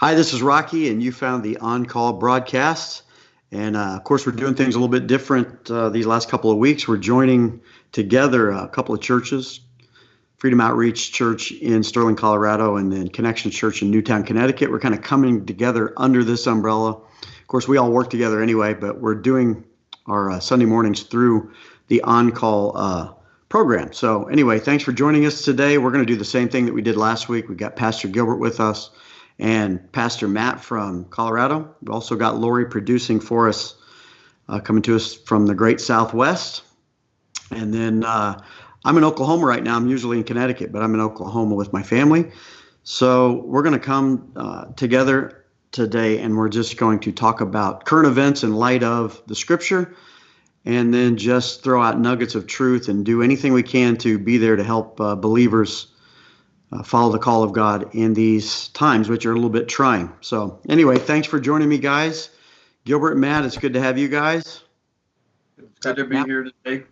Hi, this is Rocky, and you found the On Call broadcast. And uh, of course, we're doing things a little bit different uh, these last couple of weeks. We're joining together a couple of churches Freedom Outreach Church in Sterling, Colorado, and then Connection Church in Newtown, Connecticut. We're kind of coming together under this umbrella. Of course, we all work together anyway, but we're doing our uh, Sunday mornings through the On Call uh, program. So, anyway, thanks for joining us today. We're going to do the same thing that we did last week. We've got Pastor Gilbert with us and Pastor Matt from Colorado. We've also got Lori producing for us, uh, coming to us from the great Southwest. And then uh, I'm in Oklahoma right now. I'm usually in Connecticut, but I'm in Oklahoma with my family. So we're going to come uh, together today and we're just going to talk about current events in light of the scripture and then just throw out nuggets of truth and do anything we can to be there to help uh, believers uh, follow the call of God in these times, which are a little bit trying. So, anyway, thanks for joining me, guys. Gilbert Matt, it's good to have you guys. It's good to be here today.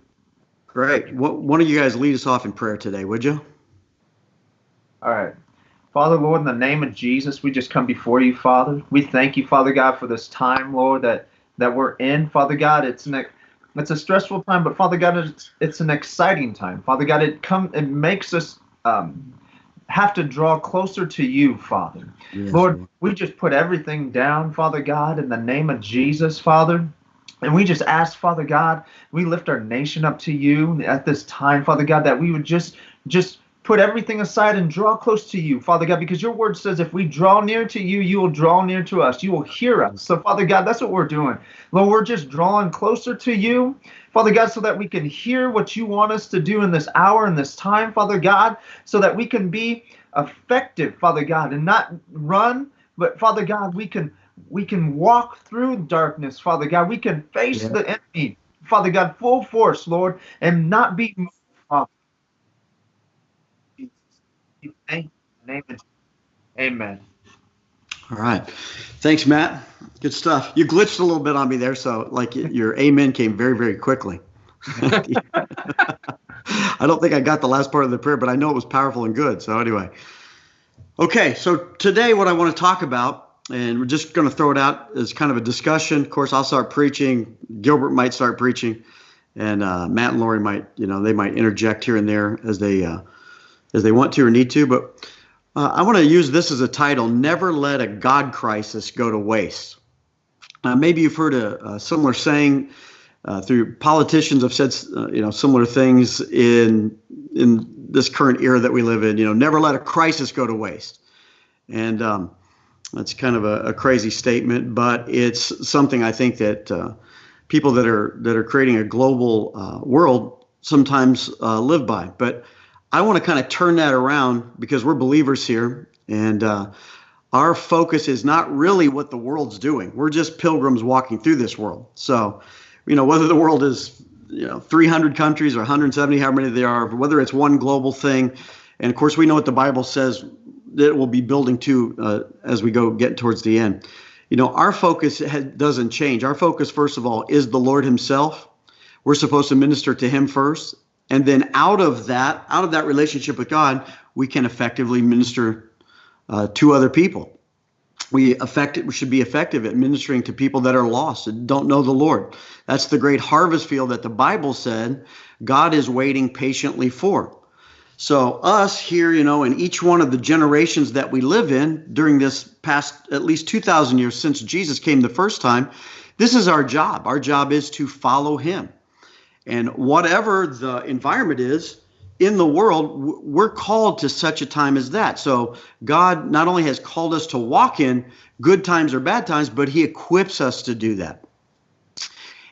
Great. What, one of you guys lead us off in prayer today, would you? All right. Father, Lord, in the name of Jesus, we just come before you, Father. We thank you, Father God, for this time, Lord, that that we're in. Father God, it's an it's a stressful time, but Father God, it's, it's an exciting time. Father God, it come it makes us um, have to draw closer to you, Father. Yes, Lord, Lord, we just put everything down, Father God, in the name of Jesus, Father. And we just ask, Father God, we lift our nation up to you at this time, Father God, that we would just just put everything aside and draw close to you, Father God, because your word says if we draw near to you, you will draw near to us. You will hear us. So, Father God, that's what we're doing. Lord, we're just drawing closer to you, Father God, so that we can hear what you want us to do in this hour and this time, Father God, so that we can be effective, Father God, and not run, but Father God, we can we can walk through darkness, Father God. We can face yeah. the enemy, Father God, full force, Lord, and not be moved Amen. All right. Thanks, Matt. Good stuff. You glitched a little bit on me there, so like your amen came very, very quickly. I don't think I got the last part of the prayer, but I know it was powerful and good. So anyway. Okay, so today what I want to talk about, and we're just going to throw it out as kind of a discussion. Of course, I'll start preaching. Gilbert might start preaching, and uh, Matt and Lori might, you know, they might interject here and there as they uh, as they want to or need to. But uh, I want to use this as a title Never Let a God Crisis Go to Waste. Uh, maybe you've heard a, a similar saying. Uh, through politicians have said uh, you know similar things in in this current era that we live in. You know, never let a crisis go to waste, and um, that's kind of a, a, crazy statement, but it's something I think that uh, people that are that are creating a global uh, world sometimes uh, live by. But I want to kind of turn that around because we're believers here, and uh, our focus is not really what the world's doing. We're just pilgrims walking through this world. So, you know, whether the world is you know 300 countries or 170, how many there are, whether it's one global thing, and of course we know what the Bible says that it will be building to uh, as we go get towards the end. You know, our focus doesn't change. Our focus, first of all, is the Lord Himself. We're supposed to minister to Him first, and then out of that out of that relationship with god we can effectively minister uh, to other people. We effect we should be effective at ministering to people that are lost and don't know the lord. That's the great harvest field that the bible said god is waiting patiently for. So us here you know in each one of the generations that we live in during this past at least 2000 years since jesus came the first time this is our job. Our job is to follow him and whatever the environment is in the world, we're called to such a time as that. So God not only has called us to walk in good times or bad times, but He equips us to do that.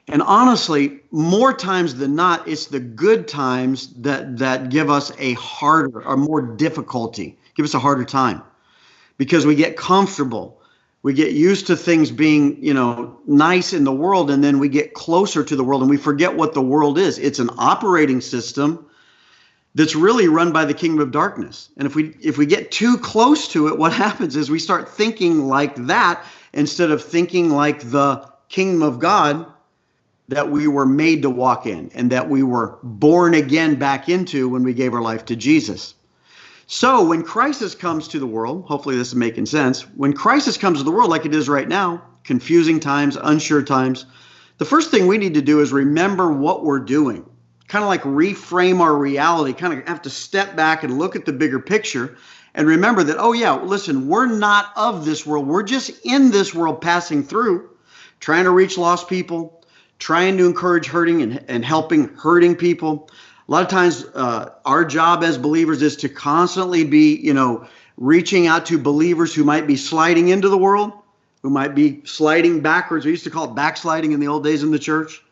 And honestly, more times than not, it's the good times that that give us a harder or more difficulty, give us a harder time because we get comfortable we get used to things being you know nice in the world and then we get closer to the world and we forget what the world is. It's an operating system that's really run by the kingdom of darkness. And if we if we get too close to it what happens is we start thinking like that instead of thinking like the kingdom of god that we were made to walk in and that we were born again back into when we gave our life to jesus So when crisis comes to the world, hopefully this is making sense. When crisis comes to the world, like it is right now, confusing times, unsure times, the first thing we need to do is remember what we're doing. Kind of like reframe our reality, kind of have to step back and look at the bigger picture and remember that, oh, yeah, listen, we're not of this world. We're just in this world passing through, trying to reach lost people, trying to encourage hurting and, and helping hurting people. A lot of times, uh, our job as believers is to constantly be, you know, reaching out to believers who might be sliding into the world, who might be sliding backwards. We used to call it backsliding in the old days in the church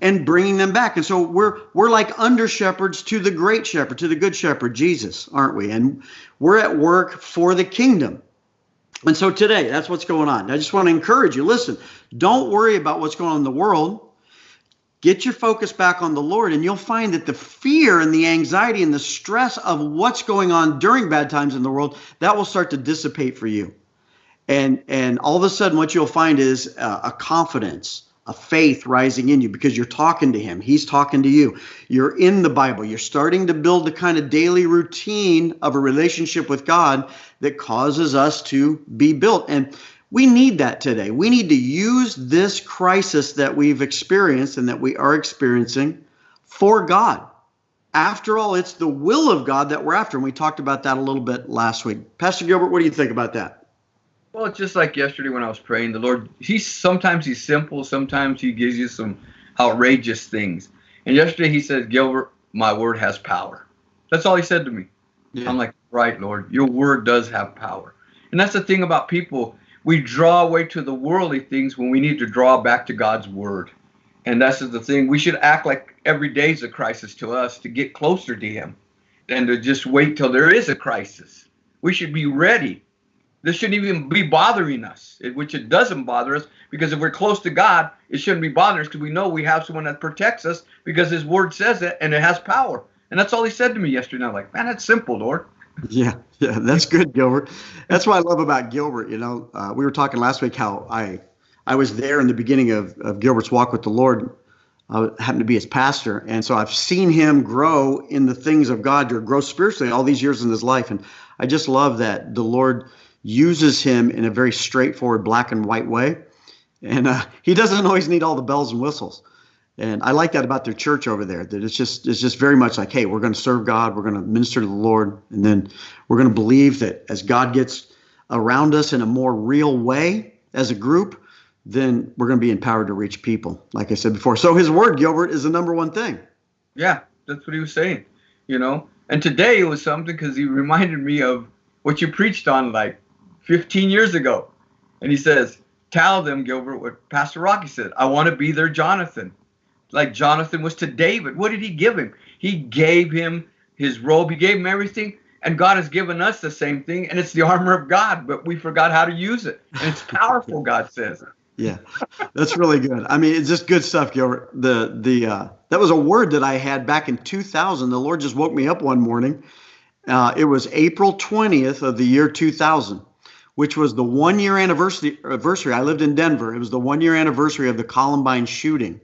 and bringing them back. And so we're we're like under shepherds to the great shepherd, to the good shepherd, Jesus, aren't we? And we're at work for the kingdom. And so today, that's what's going on. I just want to encourage you. Listen, don't worry about what's going on in the world. Get your focus back on the Lord, and you'll find that the fear and the anxiety and the stress of what's going on during bad times in the world that will start to dissipate for you. And and all of a sudden, what you'll find is a confidence a faith rising in you because you're talking to him. He's talking to you. You're in the Bible. You're starting to build the kind of daily routine of a relationship with God that causes us to be built. And we need that today. We need to use this crisis that we've experienced and that we are experiencing for God. After all, it's the will of God that we're after. And we talked about that a little bit last week. Pastor Gilbert, what do you think about that? Well, it's just like yesterday when I was praying. The Lord, He's sometimes He's simple, sometimes He gives you some outrageous things. And yesterday He said, Gilbert, my word has power. That's all He said to me. Yeah. I'm like, right, Lord, your word does have power. And that's the thing about people. We draw away to the worldly things when we need to draw back to God's word. And that's the thing. We should act like every day is a crisis to us to get closer to Him than to just wait till there is a crisis. We should be ready this shouldn't even be bothering us, which it doesn't bother us because if we're close to God, it shouldn't be bothering us because we know we have someone that protects us because His Word says it and it has power. And that's all He said to me yesterday. I'm like, man, that's simple, Lord. Yeah, yeah, that's good, Gilbert. That's what I love about Gilbert. You know, uh, we were talking last week how I I was there in the beginning of, of Gilbert's walk with the Lord. I happened to be his pastor, and so I've seen him grow in the things of God, to grow spiritually all these years in his life, and I just love that the Lord uses him in a very straightforward black and white way. And uh, he doesn't always need all the bells and whistles. And I like that about their church over there. That it's just it's just very much like, hey, we're going to serve God, we're going to minister to the Lord, and then we're going to believe that as God gets around us in a more real way as a group, then we're going to be empowered to reach people. Like I said before. So his word, Gilbert, is the number one thing. Yeah, that's what he was saying. You know, and today it was something because he reminded me of what you preached on like 15 years ago. And he says, Tell them, Gilbert, what Pastor Rocky said. I want to be their Jonathan. Like Jonathan was to David. What did he give him? He gave him his robe, he gave him everything. And God has given us the same thing, and it's the armor of God, but we forgot how to use it. And it's powerful, God says. Yeah, that's really good. I mean, it's just good stuff, Gilbert. The the uh, that was a word that I had back in 2000. The Lord just woke me up one morning. Uh, it was April 20th of the year 2000, which was the one year anniversary, anniversary. I lived in Denver. It was the one year anniversary of the Columbine shooting.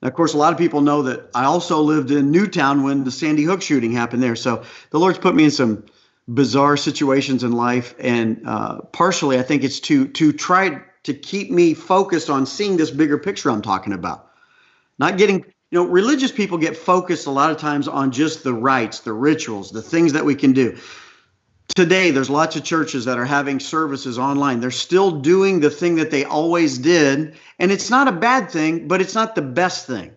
Now, of course, a lot of people know that I also lived in Newtown when the Sandy Hook shooting happened there. So the Lord's put me in some bizarre situations in life, and uh, partially, I think it's to to try to keep me focused on seeing this bigger picture I'm talking about, not getting. You know, religious people get focused a lot of times on just the rites, the rituals, the things that we can do today there's lots of churches that are having services online. They're still doing the thing that they always did and it's not a bad thing but it's not the best thing.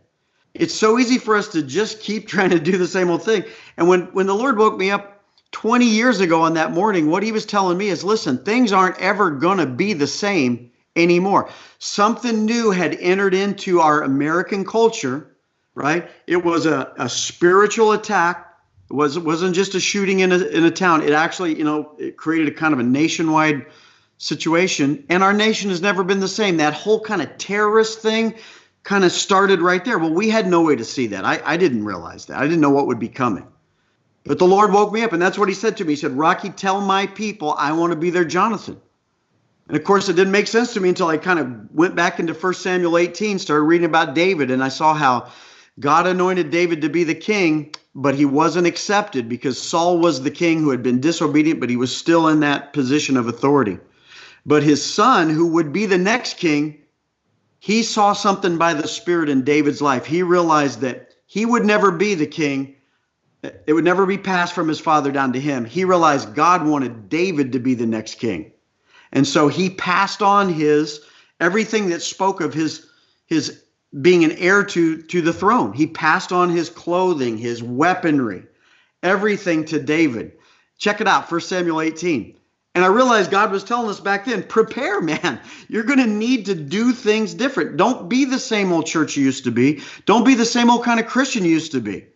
It's so easy for us to just keep trying to do the same old thing. And when when the lord woke me up 20 years ago on that morning what he was telling me is listen things aren't ever going to be the same anymore. Something new had entered into our american culture right? It was a, a spiritual attack it was it wasn't just a shooting in a in a town. It actually, you know, it created a kind of a nationwide situation, and our nation has never been the same. That whole kind of terrorist thing kind of started right there. Well, we had no way to see that. I, I didn't realize that. I didn't know what would be coming. But the Lord woke me up, and that's what He said to me. He said, Rocky, tell my people I want to be their Jonathan. And of course, it didn't make sense to me until I kind of went back into 1 Samuel 18, started reading about David, and I saw how God anointed David to be the king but he wasn't accepted because Saul was the king who had been disobedient, but he was still in that position of authority. But his son, who would be the next king, he saw something by the Spirit in David's life. He realized that he would never be the king, it would never be passed from his father down to him. He realized God wanted David to be the next king. And so he passed on his everything that spoke of his his being an heir to to the throne. He passed on his clothing, his weaponry, everything to David. Check it out, 1 Samuel 18. And I realized God was telling us back then, prepare, man. You're going to need to do things different. Don't be the same old church you used to be. Don't be the same old kind of Christian you used to be.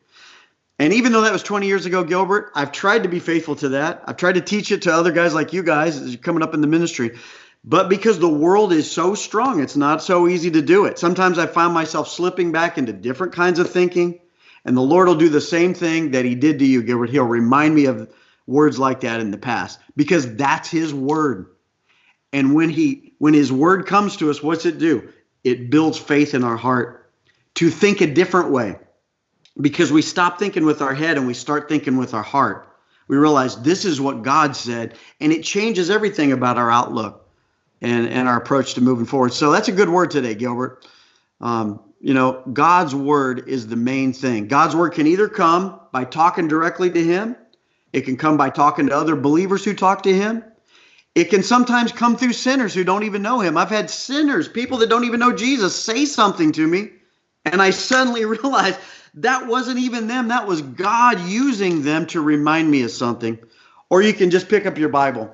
And even though that was 20 years ago, Gilbert, I've tried to be faithful to that. I've tried to teach it to other guys like you guys coming up in the ministry. But because the world is so strong, it's not so easy to do it. Sometimes I find myself slipping back into different kinds of thinking, and the Lord will do the same thing that He did to you, Gilbert. He'll remind me of words like that in the past because that's His word. And when He when His word comes to us, what's it do? It builds faith in our heart to think a different way because we stop thinking with our head and we start thinking with our heart. We realize this is what God said, and it changes everything about our outlook and, and our approach to moving forward. So that's a good word today, Gilbert. Um, you know, God's word is the main thing. God's word can either come by talking directly to Him, it can come by talking to other believers who talk to Him. It can sometimes come through sinners who don't even know Him. I've had sinners, people that don't even know Jesus, say something to me, and I suddenly realize that wasn't even them. That was God using them to remind me of something. Or you can just pick up your Bible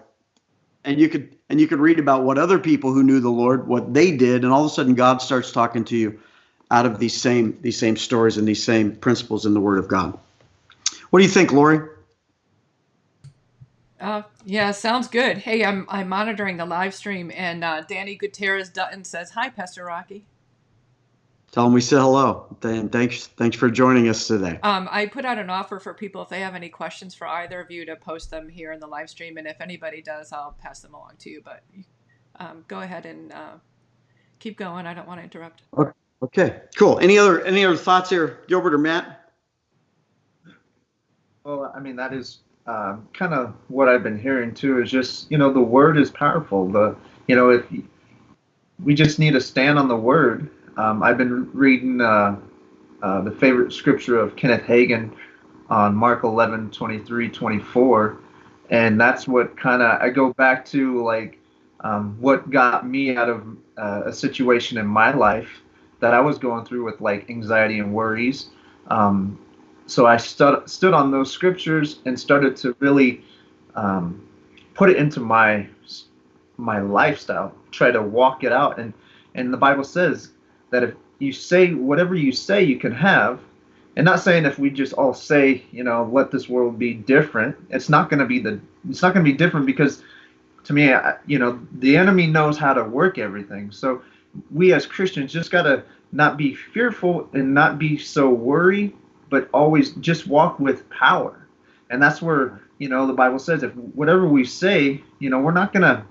and you could and you could read about what other people who knew the Lord, what they did, and all of a sudden God starts talking to you out of these same these same stories and these same principles in the Word of God. What do you think, Lori? Uh, yeah, sounds good. Hey, I'm I'm monitoring the live stream, and uh, Danny Gutierrez Dutton says, "Hi, Pastor Rocky." Tell them we said hello. And thanks, thanks for joining us today. Um, I put out an offer for people if they have any questions for either of you to post them here in the live stream, and if anybody does, I'll pass them along to you. But um, go ahead and uh, keep going. I don't want to interrupt. Okay, cool. Any other any other thoughts here, Gilbert or Matt? Well, I mean that is um, kind of what I've been hearing too. Is just you know the word is powerful. The you know if we just need to stand on the word um, I've been reading uh, uh, the favorite scripture of Kenneth Hagin on Mark 11, 23, 24. And that's what kind of I go back to like um, what got me out of uh, a situation in my life that I was going through with like anxiety and worries. Um, so I stood stood on those scriptures and started to really um, put it into my my lifestyle, try to walk it out. And and the Bible says that if you say whatever you say you can have, and not saying if we just all say, you know, let this world be different, it's not going to be the it's not going to be different because to me, you know, the enemy knows how to work everything. So we as Christians just got to not be fearful and not be so worried, but always just walk with power. And that's where, you know, the Bible says if whatever we say, you know, we're not going to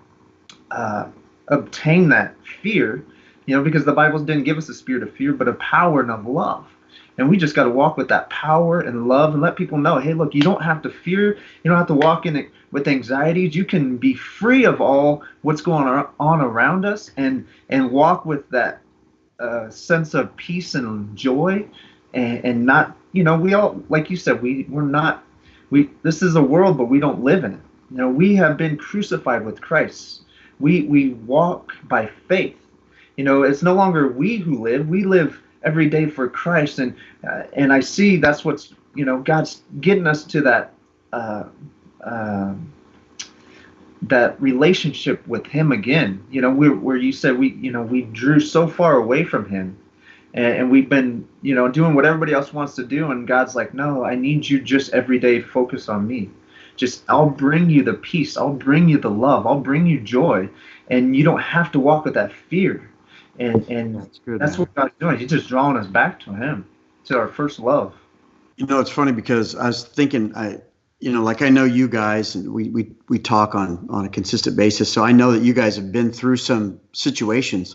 uh, obtain that fear you know, because the Bible didn't give us a spirit of fear, but of power and of love. And we just got to walk with that power and love and let people know, hey, look, you don't have to fear. You don't have to walk in it with anxieties. You can be free of all what's going on around us and and walk with that uh, sense of peace and joy, and, and not, you know, we all, like you said, we we're not, we this is a world, but we don't live in it. You know, we have been crucified with Christ. We we walk by faith you know, it's no longer we who live. We live every day for Christ, and uh, and I see that's what's you know God's getting us to that uh, uh, that relationship with Him again. You know, where where you said we you know we drew so far away from Him, and, and we've been you know doing what everybody else wants to do, and God's like, no, I need you just every day focus on me. Just I'll bring you the peace, I'll bring you the love, I'll bring you joy, and you don't have to walk with that fear and and that's, good, that's what God's doing. He's just drawing us back to Him, to our first love. You know, it's funny because I was thinking, I, you know, like I know you guys, and we we we talk on on a consistent basis, so I know that you guys have been through some situations,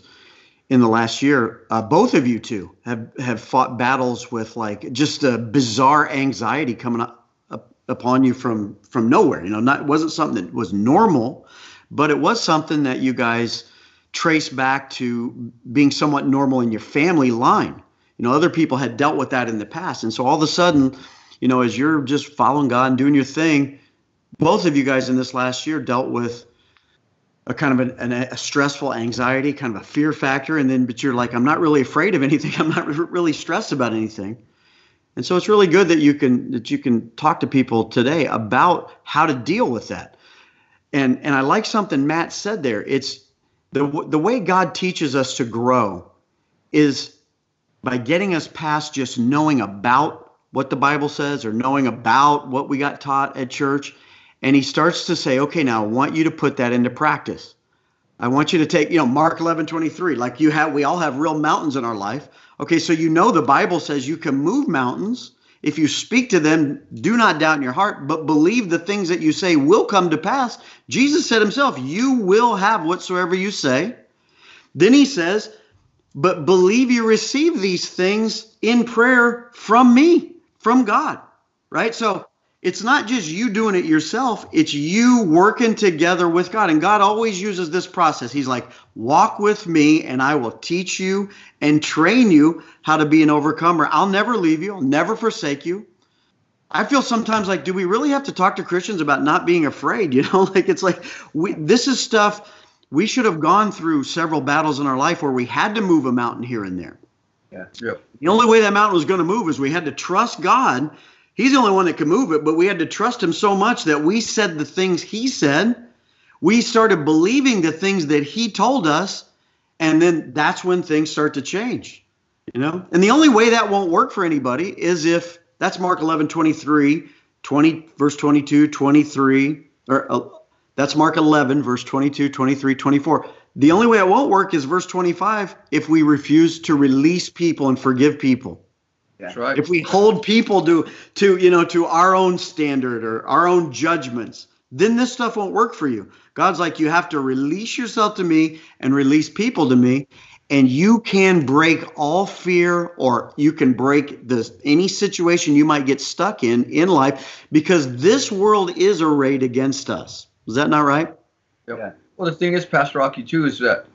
in the last year. Uh, both of you two have have fought battles with like just a bizarre anxiety coming up, up upon you from from nowhere. You know, not it wasn't something that was normal, but it was something that you guys trace back to being somewhat normal in your family line. You know, other people had dealt with that in the past, and so all of a sudden, you know, as you're just following God and doing your thing, both of you guys in this last year dealt with a kind of an, a stressful anxiety, kind of a fear factor, and then but you're like, I'm not really afraid of anything. I'm not really stressed about anything. And so it's really good that you can that you can talk to people today about how to deal with that. And and I like something Matt said there. It's the the way God teaches us to grow is by getting us past just knowing about what the Bible says or knowing about what we got taught at church and he starts to say, okay, now I want you to put that into practice. I want you to take, you know, Mark 11, 23, like you have, we all have real mountains in our life. Okay, so you know the Bible says you can move mountains. If you speak to them, do not doubt in your heart, but believe the things that you say will come to pass. Jesus said himself, You will have whatsoever you say. Then he says, But believe you receive these things in prayer from me, from God, right? So it's not just you doing it yourself, it's you working together with God. And God always uses this process. He's like, walk with me, and I will teach you and train you how to be an overcomer. I'll never leave you, I'll never forsake you. I feel sometimes like, do we really have to talk to Christians about not being afraid? You know, like it's like we this is stuff we should have gone through several battles in our life where we had to move a mountain here and there. Yeah. Yep. The only way that mountain was going to move is we had to trust God He's the only one that can move it, but we had to trust him so much that we said the things he said. We started believing the things that he told us, and then that's when things start to change. You know? And the only way that won't work for anybody is if that's Mark 11, 23, 20, verse 22, 23, or uh, that's Mark 11, verse 22, 23, 24. The only way it won't work is verse 25 if we refuse to release people and forgive people. That's right. If we hold people to to you know to our own standard or our own judgments, then this stuff won't work for you. God's like you have to release yourself to me and release people to me and you can break all fear or you can break this any situation you might get stuck in in life because this world is arrayed against us. Is that not right? Yep. Yeah. Well, the thing is, Pastor Rocky, too, is that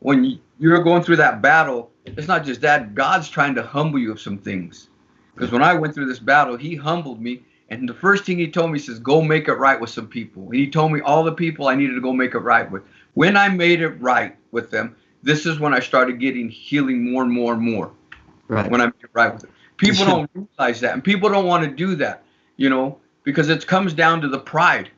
when you're going through that battle, it's not just that. God's trying to humble you of some things. Because when I went through this battle, He humbled me. And the first thing He told me, He says, go make it right with some people. And He told me all the people I needed to go make it right with. When I made it right with them, this is when I started getting healing more and more and more. Right. When I made it right with it. People don't realize that. And people don't want to do that, you know, because it comes down to the pride,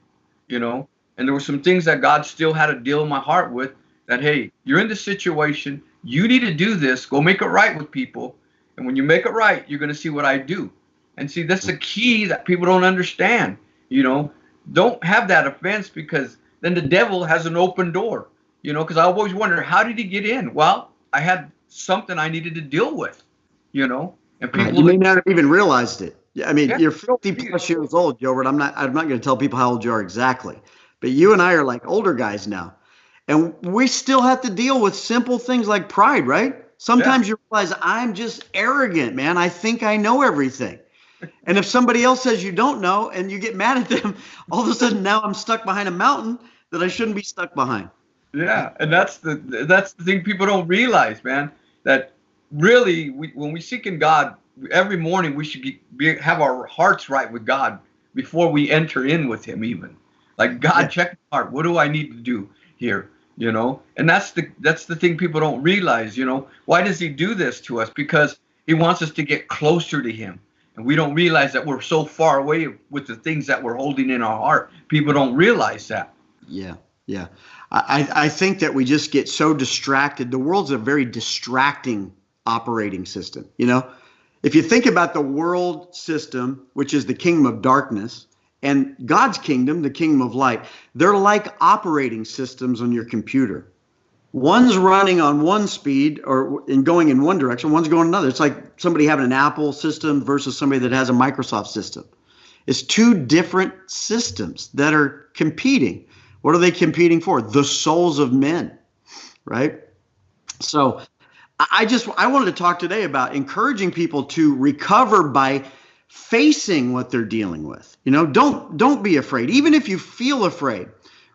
you know. And there were some things that God still had to deal in my heart with that, hey, you're in this situation you need to do this. Go make it right with people. And when you make it right, you're going to see what I do. And see, that's the key that people don't understand. You know, don't have that offense because then the devil has an open door. You know, because I always wonder, how did he get in? Well, I had something I needed to deal with. You know, and people you may not have even realized it. I mean, yeah, you're 50 plus years old, Gilbert. I'm not. I'm not going to tell people how old you are exactly, but you and I are like older guys now. And we still have to deal with simple things like pride, right? Sometimes yeah. you realize I'm just arrogant, man. I think I know everything. And if somebody else says you don't know and you get mad at them, all of a sudden now I'm stuck behind a mountain that I shouldn't be stuck behind. Yeah, and that's the that's the thing people don't realize, man. That really, we, when we seek in God every morning, we should be, have our hearts right with God before we enter in with Him. Even like God, yeah. check my heart. What do I need to do here? You know? And that's the that's the thing people don't realize you know? Why does he do this to us? Because he wants us to get closer to him. And we don't realize that we're so far away with the things that we're holding in our heart. People don't realize that. Yeah yeah. I i think that we just get so distracted. The world's a very distracting operating system you know? If you think about the world system which is the kingdom of darkness and God's kingdom, the kingdom of light, they're like operating systems on your computer. One's running on one speed or in going in one direction, one's going another. It's like somebody having an Apple system versus somebody that has a Microsoft system. It's two different systems that are competing. What are they competing for? The souls of men, right? So I just I wanted to talk today about encouraging people to recover by facing what they're dealing with. You know, don't don't be afraid. Even if you feel afraid,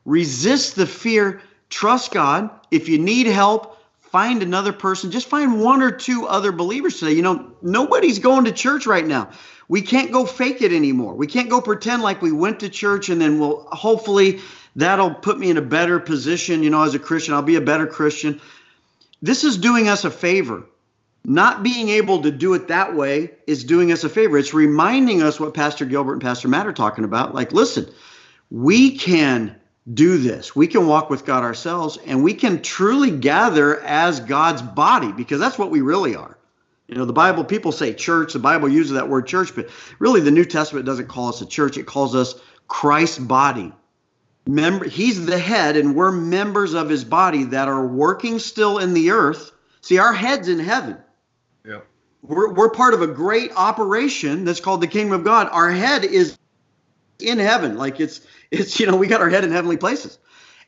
resist the fear, trust God. If you need help, find another person. Just find one or two other believers today. You know, nobody's going to church right now. We can't go fake it anymore. We can't go pretend like we went to church and then we'll hopefully that'll put me in a better position, you know, as a Christian. I'll be a better Christian. This is doing us a favor. Not being able to do it that way is doing us a favor. It's reminding us what Pastor Gilbert and Pastor Matt are talking about. Like, listen, we can do this. We can walk with God ourselves and we can truly gather as God's body because that's what we really are. You know, the Bible, people say church, the Bible uses that word church, but really the New Testament doesn't call us a church, it calls us Christ's body. Member, he's the head, and we're members of his body that are working still in the earth. See, our head's in heaven. Yeah. We're, we're part of a great operation that's called the kingdom of God. Our head is in heaven. Like it's it's you know, we got our head in heavenly places.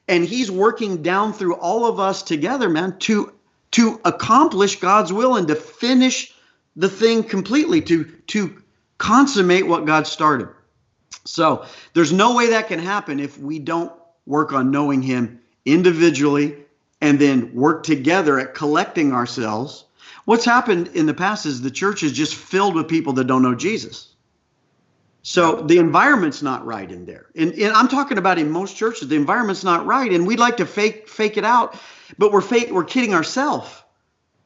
And he's working down through all of us together, man, to to accomplish God's will and to finish the thing completely, to to consummate what God started. So there's no way that can happen if we don't work on knowing Him individually and then work together at collecting ourselves. What's happened in the past is the church is just filled with people that don't know Jesus. So the environment's not right in there. And, and, I'm talking about in most churches, the environment's not right. And we'd like to fake fake it out, but we're fake, we're kidding ourselves.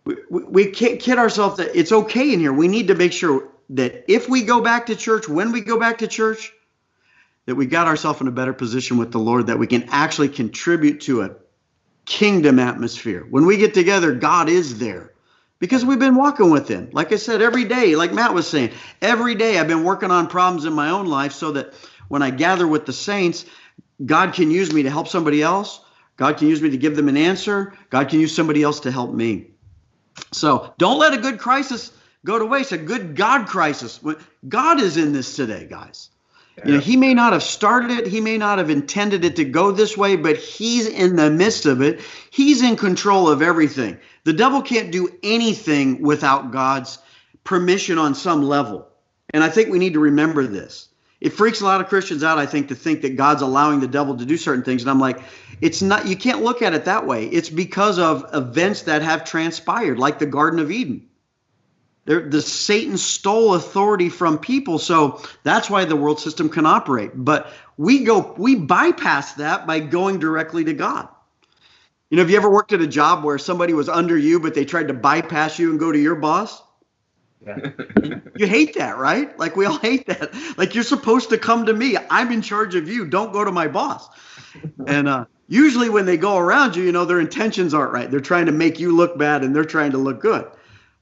We, we, we kid ourselves that it's okay in here. We need to make sure that if we go back to church, when we go back to church, that we got ourselves in a better position with the Lord, that we can actually contribute to a kingdom atmosphere. When we get together, God is there because we've been walking with Him. Like I said, every day, like Matt was saying, every day I've been working on problems in my own life so that when I gather with the saints, God can use me to help somebody else. God can use me to give them an answer. God can use somebody else to help me. So don't let a good crisis go to waste. A good God crisis. God is in this today, guys. You know, he may not have started it, he may not have intended it to go this way, but he's in the midst of it. He's in control of everything. The devil can't do anything without God's permission on some level. And I think we need to remember this. It freaks a lot of Christians out, I think, to think that God's allowing the devil to do certain things. And I'm like, it's not, you can't look at it that way. It's because of events that have transpired, like the Garden of Eden. The Satan stole authority from people, so that's why the world system can operate. But we go, we bypass that by going directly to God. You know, have you ever worked at a job where somebody was under you, but they tried to bypass you and go to your boss? Yeah. you hate that, right? Like we all hate that. Like you're supposed to come to me. I'm in charge of you. Don't go to my boss. And uh, usually when they go around you, you know, their intentions aren't right. They're trying to make you look bad and they're trying to look good.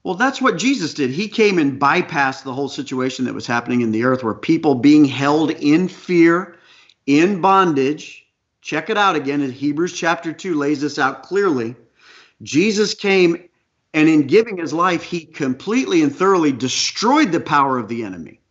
Well, that's what Jesus did. He came and bypassed the whole situation that was happening in the earth where people being held in fear, in bondage. Check it out again in Hebrews chapter 2 lays this out clearly. Jesus came and in giving his life, he completely and thoroughly destroyed the power of the enemy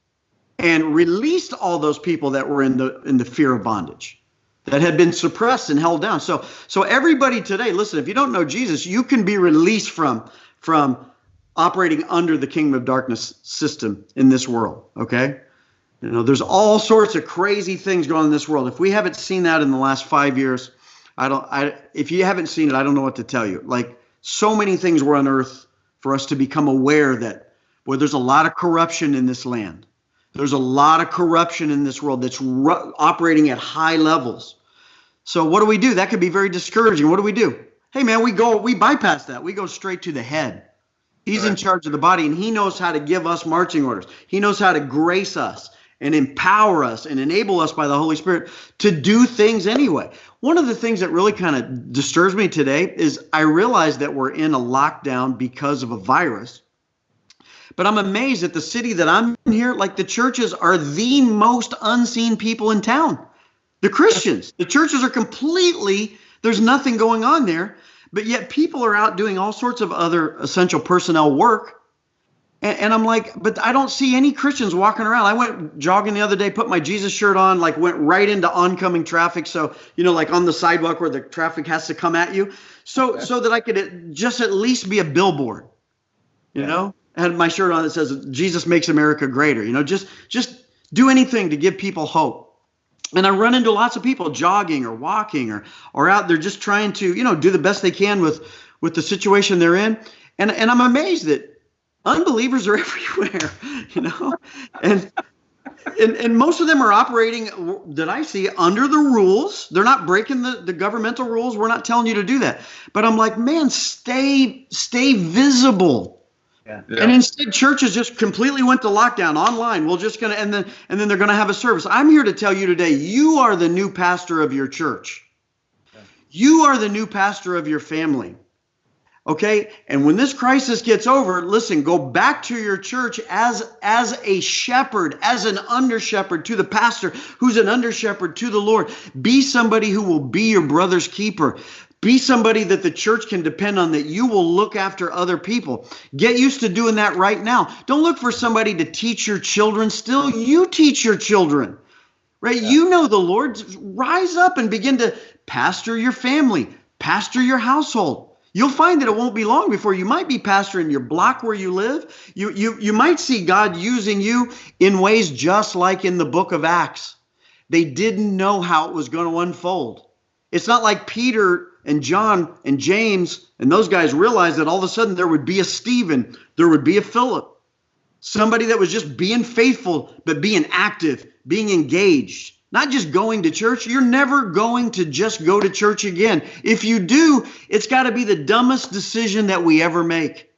and released all those people that were in the in the fear of bondage that had been suppressed and held down. So so everybody today, listen, if you don't know Jesus, you can be released from from operating under the kingdom of darkness system in this world. Okay. You know, there's all sorts of crazy things going on in this world. If we haven't seen that in the last five years, I don't, I, if you haven't seen it, I don't know what to tell you. Like so many things were unearthed for us to become aware that, boy, there's a lot of corruption in this land. There's a lot of corruption in this world that's ru- operating at high levels. So what do we do? That could be very discouraging. What do we do? Hey man, we go, we bypass that. We go straight to the head. He's in charge of the body and he knows how to give us marching orders. He knows how to grace us and empower us and enable us by the Holy Spirit to do things anyway. One of the things that really kind of disturbs me today is I realize that we're in a lockdown because of a virus. But I'm amazed at the city that I'm in here. Like the churches are the most unseen people in town. The Christians, the churches are completely, there's nothing going on there. But yet people are out doing all sorts of other essential personnel work. And, and I'm like, but I don't see any Christians walking around. I went jogging the other day, put my Jesus shirt on, like went right into oncoming traffic. So, you know, like on the sidewalk where the traffic has to come at you. So, so that I could just at least be a billboard, you Yeah. know, I had my shirt on that says Jesus makes America greater, you know, just, just do anything to give people hope. And I run into lots of people jogging or walking or, or out there just trying to, you know, do the best they can with, with the situation they're in. And, and I'm amazed that unbelievers are everywhere, you know, and, and and most of them are operating that I see under the rules. They're not breaking the, the governmental rules. We're not telling you to do that. But I'm like, man, stay stay visible. Yeah. Yeah. And instead, churches just completely went to lockdown online. We're just gonna and then and then they're gonna have a service. I'm here to tell you today, you are the new pastor of your church. You are the new pastor of your family. Okay? And when this crisis gets over, listen, go back to your church as as a shepherd, as an under shepherd to the pastor who's an under shepherd to the Lord. Be somebody who will be your brother's keeper. Be somebody that the church can depend on, that you will look after other people. Get used to doing that right now. Don't look for somebody to teach your children. Still, you teach your children, right? You know the Lord. Rise up and begin to pastor your family, pastor your household. You'll find that it won't be long before you might be pastoring your block where you live. You, you, you might see God using you in ways just like in the book of Acts. They didn't know how it was going to unfold. It's not like Peter and John and James and those guys realized that all of a sudden there would be a Stephen, there would be a Philip, somebody that was just being faithful, but being active, being engaged, not just going to church. You're never going to just go to church again. If you do, it's got to be the dumbest decision that we ever make.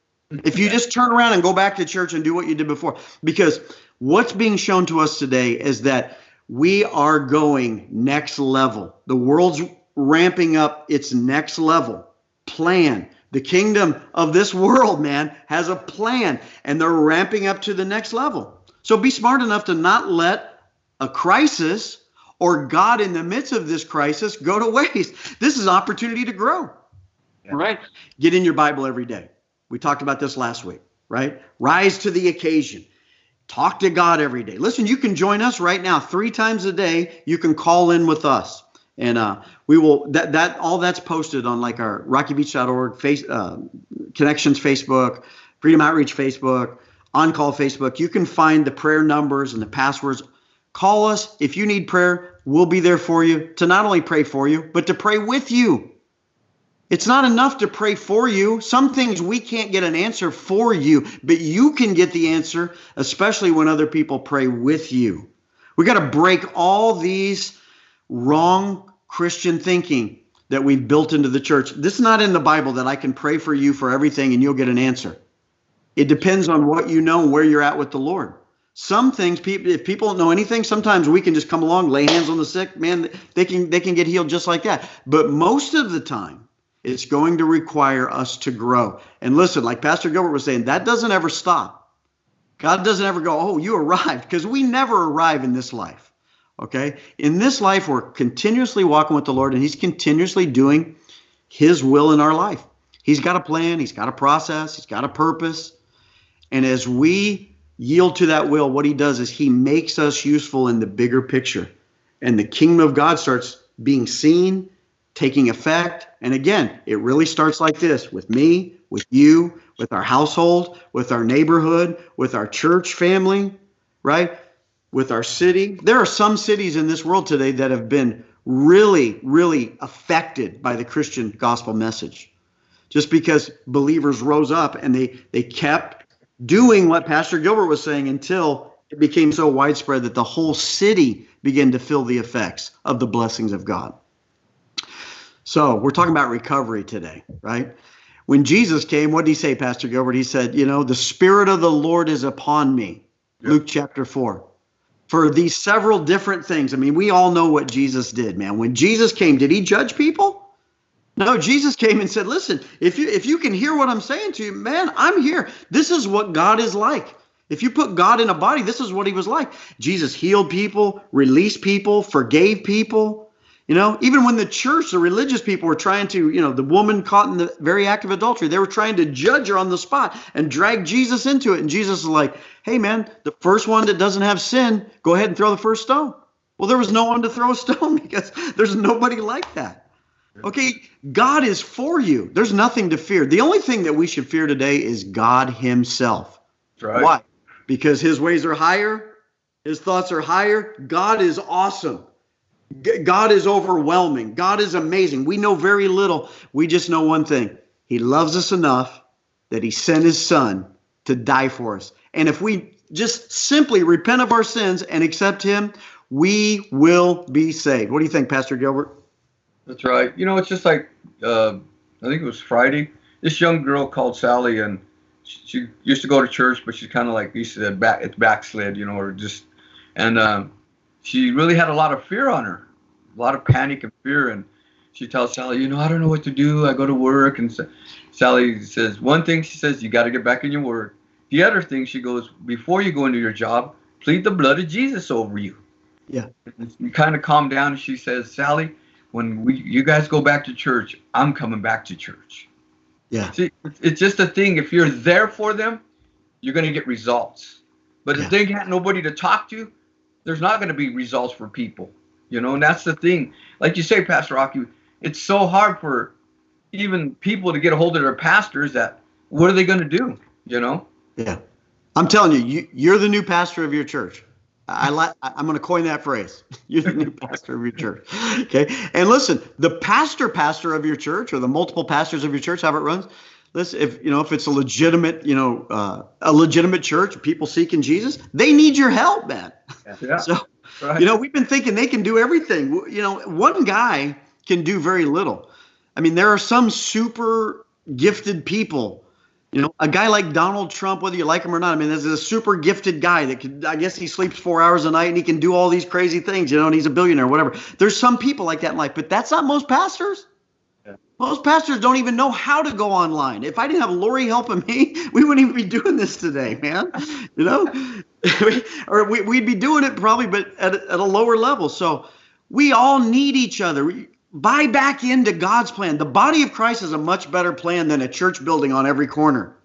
If you just turn around and go back to church and do what you did before, because what's being shown to us today is that we are going next level. The world's ramping up its next level plan. The kingdom of this world, man, has a plan and they're ramping up to the next level. So be smart enough to not let a crisis or God in the midst of this crisis go to waste. This is opportunity to grow. Yeah. Right? Get in your Bible every day. We talked about this last week, right? Rise to the occasion. Talk to God every day. Listen, you can join us right now three times a day. You can call in with us. And uh, we will that that all that's posted on like our rockybeach.org face uh, connections Facebook, Freedom Outreach Facebook, on call Facebook. You can find the prayer numbers and the passwords. Call us if you need prayer. We'll be there for you to not only pray for you, but to pray with you. It's not enough to pray for you. Some things we can't get an answer for you, but you can get the answer, especially when other people pray with you. We got to break all these wrong Christian thinking that we've built into the church. This is not in the Bible that I can pray for you for everything and you'll get an answer. It depends on what you know where you're at with the Lord. Some things, people, if people don't know anything, sometimes we can just come along, lay hands on the sick, man. They can they can get healed just like that. But most of the time, it's going to require us to grow. And listen, like Pastor Gilbert was saying, that doesn't ever stop. God doesn't ever go, oh, you arrived, because we never arrive in this life. Okay. In this life, we're continuously walking with the Lord, and He's continuously doing His will in our life. He's got a plan, He's got a process, He's got a purpose. And as we yield to that will, what He does is He makes us useful in the bigger picture. And the kingdom of God starts being seen, taking effect. And again, it really starts like this with me, with you, with our household, with our neighborhood, with our church family, right? With our city. There are some cities in this world today that have been really, really affected by the Christian gospel message. Just because believers rose up and they, they kept doing what Pastor Gilbert was saying until it became so widespread that the whole city began to feel the effects of the blessings of God. So we're talking about recovery today, right? When Jesus came, what did he say, Pastor Gilbert? He said, You know, the Spirit of the Lord is upon me. Yep. Luke chapter 4. For these several different things. I mean, we all know what Jesus did, man. When Jesus came, did he judge people? No, Jesus came and said, "Listen, if you if you can hear what I'm saying to you, man, I'm here. This is what God is like. If you put God in a body, this is what he was like. Jesus healed people, released people, forgave people. You know, even when the church, the religious people were trying to, you know, the woman caught in the very act of adultery, they were trying to judge her on the spot and drag Jesus into it. And Jesus is like, hey, man, the first one that doesn't have sin, go ahead and throw the first stone. Well, there was no one to throw a stone because there's nobody like that. Okay, God is for you. There's nothing to fear. The only thing that we should fear today is God Himself. Right. Why? Because His ways are higher, His thoughts are higher. God is awesome. God is overwhelming. God is amazing. We know very little. We just know one thing He loves us enough that He sent His Son to die for us. And if we just simply repent of our sins and accept Him, we will be saved. What do you think, Pastor Gilbert? That's right. You know, it's just like uh, I think it was Friday. This young girl called Sally, and she, she used to go to church, but she's kind of like you said, back it's backslid, you know, or just and um, she really had a lot of fear on her, a lot of panic and fear. And she tells Sally, you know, I don't know what to do. I go to work, and so, Sally says one thing. She says you got to get back in your word. The other thing, she goes, before you go into your job, plead the blood of Jesus over you. Yeah. You kind of calm down. And she says, Sally, when we you guys go back to church, I'm coming back to church. Yeah. See, it's just a thing. If you're there for them, you're going to get results. But Yeah. if they got nobody to talk to, there's not going to be results for people. You know, and that's the thing. Like you say, Pastor Rocky, it's so hard for even people to get a hold of their pastors that what are they going to do? You know? Yeah. I'm telling you, you you're the new pastor of your church. I like I'm going to coin that phrase. You're the new pastor of your church. Okay? And listen, the pastor pastor of your church or the multiple pastors of your church, how it runs, listen, if you know if it's a legitimate, you know, uh, a legitimate church, people seeking Jesus, they need your help, man. Yeah. So, Right. you know, we've been thinking they can do everything. You know, one guy can do very little. I mean, there are some super gifted people. You know, a guy like Donald Trump, whether you like him or not, I mean, this is a super gifted guy that could, I guess he sleeps four hours a night and he can do all these crazy things, you know, and he's a billionaire, whatever. There's some people like that in life, but that's not most pastors. Most pastors don't even know how to go online. If I didn't have Lori helping me, we wouldn't even be doing this today, man. You know, or we, we'd be doing it probably, but at, at a lower level. So we all need each other. We- Buy back into God's plan. The body of Christ is a much better plan than a church building on every corner.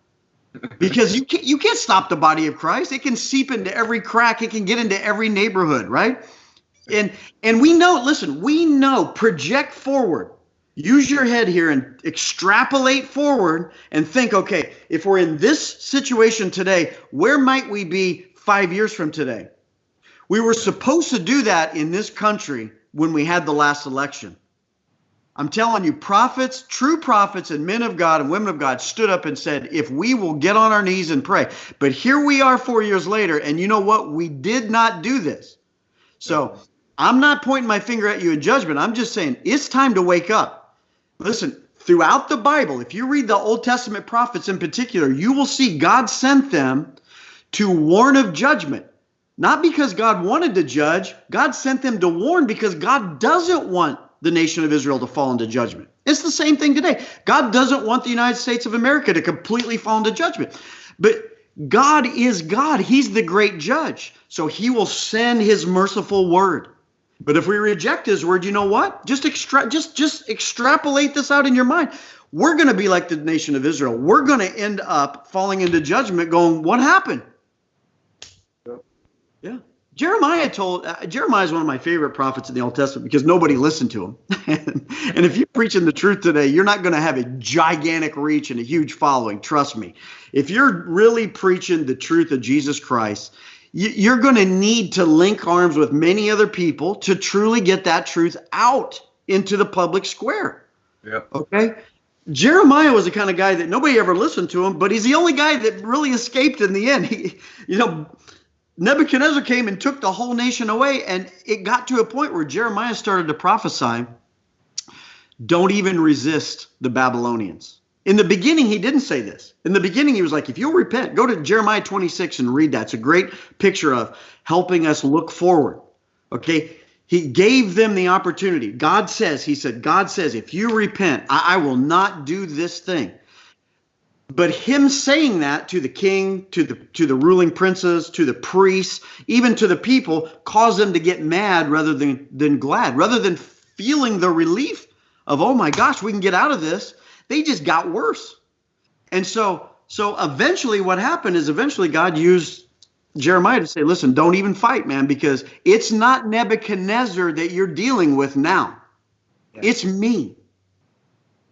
Because you can't, you can't stop the body of Christ. It can seep into every crack. It can get into every neighborhood, right? And and we know, listen, we know, project forward. Use your head here and extrapolate forward and think, okay, if we're in this situation today, where might we be five years from today? We were supposed to do that in this country when we had the last election. I'm telling you, prophets, true prophets, and men of God and women of God stood up and said, if we will get on our knees and pray. But here we are four years later, and you know what? We did not do this. So I'm not pointing my finger at you in judgment. I'm just saying it's time to wake up. Listen, throughout the Bible, if you read the Old Testament prophets in particular, you will see God sent them to warn of judgment. Not because God wanted to judge, God sent them to warn because God doesn't want the nation of Israel to fall into judgment. It's the same thing today. God doesn't want the United States of America to completely fall into judgment. But God is God. He's the great judge. So he will send his merciful word. But if we reject his word, you know what? Just extra just just extrapolate this out in your mind. We're going to be like the nation of Israel. We're going to end up falling into judgment going, what happened? Yeah. Jeremiah told uh, Jeremiah is one of my favorite prophets in the Old Testament because nobody listened to him. and if you're preaching the truth today, you're not going to have a gigantic reach and a huge following. Trust me. If you're really preaching the truth of Jesus Christ, you're going to need to link arms with many other people to truly get that truth out into the public square. Yep. Okay. Jeremiah was the kind of guy that nobody ever listened to him, but he's the only guy that really escaped in the end. He, you know, Nebuchadnezzar came and took the whole nation away, and it got to a point where Jeremiah started to prophesy don't even resist the Babylonians. In the beginning, he didn't say this. In the beginning, he was like, if you'll repent, go to Jeremiah 26 and read that. It's a great picture of helping us look forward. Okay. He gave them the opportunity. God says, He said, God says, if you repent, I, I will not do this thing. But him saying that to the king, to the to the ruling princes, to the priests, even to the people, caused them to get mad rather than than glad, rather than feeling the relief of, oh my gosh, we can get out of this, they just got worse. And so, so eventually what happened is eventually God used Jeremiah to say, listen, don't even fight, man, because it's not Nebuchadnezzar that you're dealing with now. Yeah. It's me.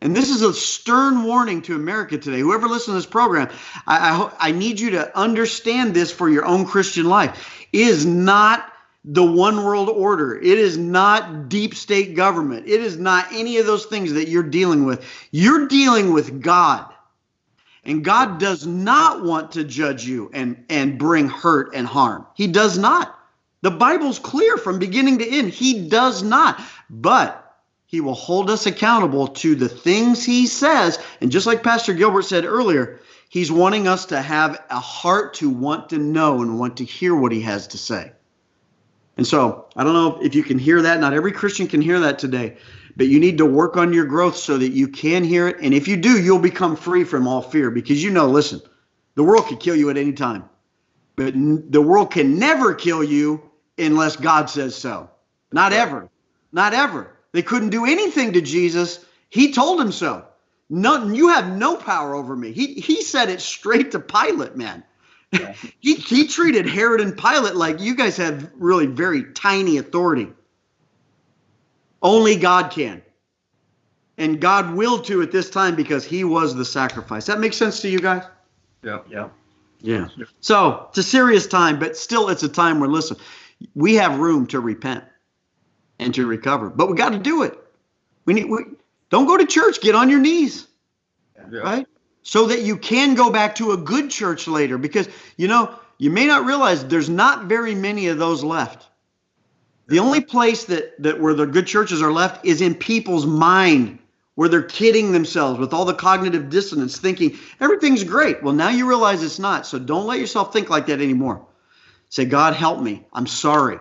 And this is a stern warning to America today. Whoever listens to this program, I, I, I need you to understand this for your own Christian life. It is not the one world order. It is not deep state government. It is not any of those things that you're dealing with. You're dealing with God. And God does not want to judge you and, and bring hurt and harm. He does not. The Bible's clear from beginning to end. He does not. But he will hold us accountable to the things he says. And just like Pastor Gilbert said earlier, he's wanting us to have a heart to want to know and want to hear what he has to say. And so I don't know if you can hear that. Not every Christian can hear that today, but you need to work on your growth so that you can hear it. And if you do, you'll become free from all fear because you know, listen, the world could kill you at any time, but the world can never kill you unless God says so. Not ever. Not ever. They couldn't do anything to Jesus. He told him so. None, you have no power over me. He, he said it straight to Pilate, man. Yeah. he, he treated Herod and Pilate like you guys have really very tiny authority. Only God can. And God will to at this time because he was the sacrifice. That makes sense to you guys? Yeah. Yeah. Yeah. So it's a serious time, but still it's a time where, listen, we have room to repent and to recover, but we got to do it. We need, we, don't go to church, get on your knees. Yeah. Right? So that you can go back to a good church later because you know you may not realize there's not very many of those left. The only place that that where the good churches are left is in people's mind where they're kidding themselves with all the cognitive dissonance thinking everything's great. Well now you realize it's not so don't let yourself think like that anymore. Say god help me. I'm sorry.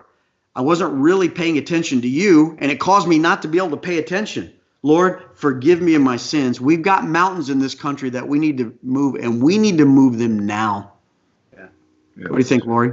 I wasn't really paying attention to you and it caused me not to be able to pay attention Lord, forgive me of my sins. We've got mountains in this country that we need to move, and we need to move them now. Yeah. What do you think, Lori?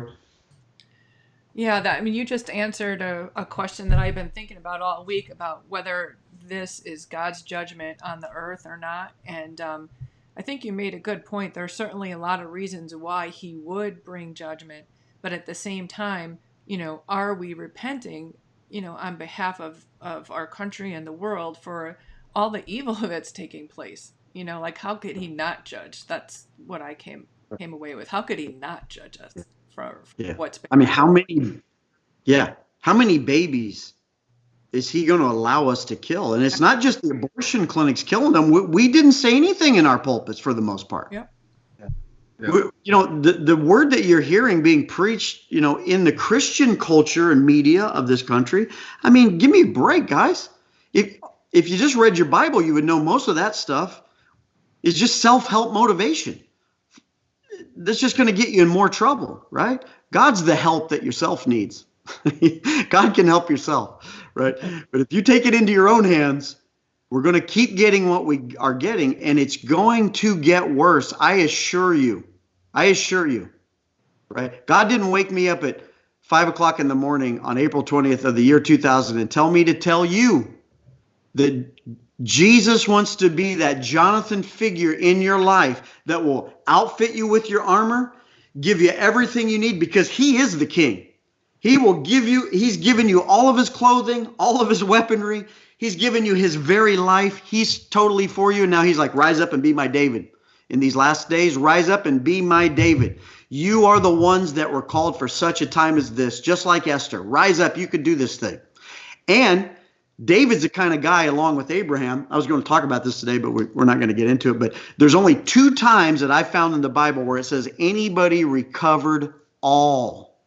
Yeah, that I mean, you just answered a, a question that I've been thinking about all week about whether this is God's judgment on the earth or not. And um, I think you made a good point. There are certainly a lot of reasons why He would bring judgment, but at the same time, you know, are we repenting you know, on behalf of, of our country and the world for all the evil that's taking place. You know, like how could he not judge? That's what I came came away with. How could he not judge us for, for yeah. what's been I mean, how many yeah, how many babies is he going to allow us to kill? And it's not just the abortion clinics killing them. We, we didn't say anything in our pulpits for the most part. Yep. You know, the, the word that you're hearing being preached, you know, in the Christian culture and media of this country, I mean, give me a break, guys. If if you just read your Bible, you would know most of that stuff is just self-help motivation. That's just going to get you in more trouble, right? God's the help that yourself needs. God can help yourself, right? But if you take it into your own hands, we're going to keep getting what we are getting, and it's going to get worse. I assure you. I assure you. Right? God didn't wake me up at five o'clock in the morning on April 20th of the year 2000 and tell me to tell you that Jesus wants to be that Jonathan figure in your life that will outfit you with your armor, give you everything you need because he is the king. He will give you, he's given you all of his clothing, all of his weaponry. He's given you his very life. He's totally for you. Now he's like, rise up and be my David. In these last days, rise up and be my David. You are the ones that were called for such a time as this, just like Esther. Rise up. You could do this thing. And David's the kind of guy, along with Abraham. I was going to talk about this today, but we're not going to get into it. But there's only two times that I found in the Bible where it says anybody recovered all.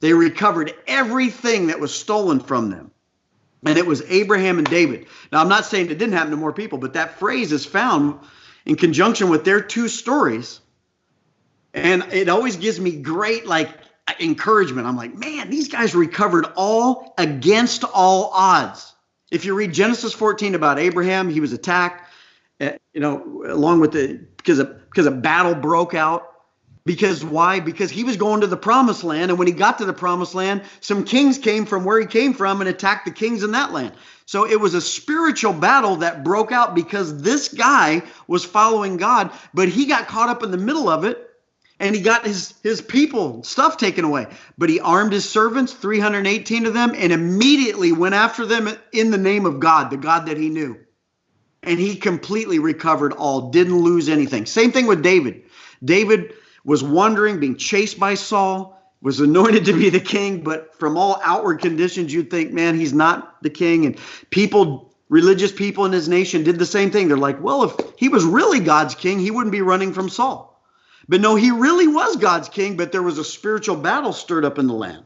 They recovered everything that was stolen from them. And it was Abraham and David. Now, I'm not saying it didn't happen to more people, but that phrase is found in conjunction with their two stories. And it always gives me great, like, encouragement. I'm like, man, these guys recovered all against all odds. If you read Genesis 14 about Abraham, he was attacked, uh, you know, along with the because a because a battle broke out, Because why? Because he was going to the promised land. And when he got to the promised land, some kings came from where he came from and attacked the kings in that land. So it was a spiritual battle that broke out because this guy was following God, but he got caught up in the middle of it and he got his his people stuff taken away but he armed his servants 318 of them and immediately went after them in the name of god the god that he knew and he completely recovered all didn't lose anything same thing with david david was wandering being chased by saul was anointed to be the king but from all outward conditions you'd think man he's not the king and people religious people in his nation did the same thing they're like well if he was really god's king he wouldn't be running from saul but no, he really was God's king, but there was a spiritual battle stirred up in the land.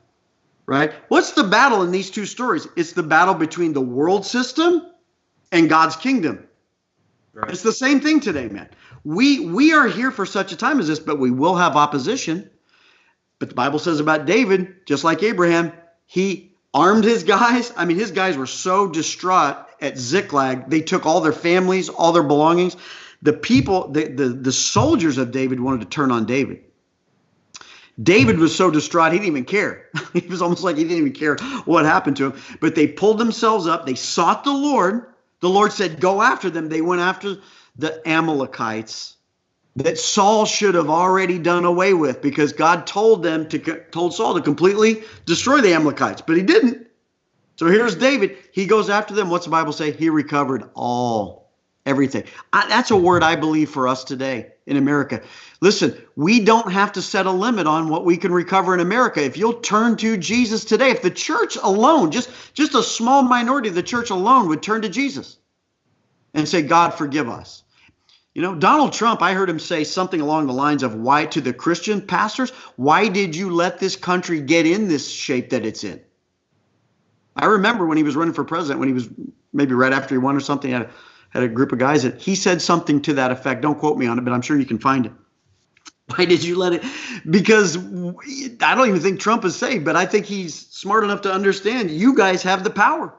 Right? What's the battle in these two stories? It's the battle between the world system and God's kingdom. Right. It's the same thing today, man. We we are here for such a time as this, but we will have opposition. But the Bible says about David, just like Abraham, he armed his guys. I mean, his guys were so distraught at Ziklag, they took all their families, all their belongings the people, the, the, the soldiers of David wanted to turn on David. David was so distraught he didn't even care. he was almost like he didn't even care what happened to him. But they pulled themselves up. They sought the Lord. The Lord said, "Go after them." They went after the Amalekites that Saul should have already done away with because God told them to told Saul to completely destroy the Amalekites, but he didn't. So here's David. He goes after them. What's the Bible say? He recovered all everything. I, that's a word I believe for us today in America. Listen, we don't have to set a limit on what we can recover in America. If you'll turn to Jesus today, if the church alone, just just a small minority of the church alone would turn to Jesus and say, "God, forgive us." You know, Donald Trump, I heard him say something along the lines of why to the Christian pastors, why did you let this country get in this shape that it's in? I remember when he was running for president, when he was maybe right after he won or something, had a had a group of guys that he said something to that effect. Don't quote me on it, but I'm sure you can find it. Why did you let it? Because I don't even think Trump is saved, but I think he's smart enough to understand you guys have the power.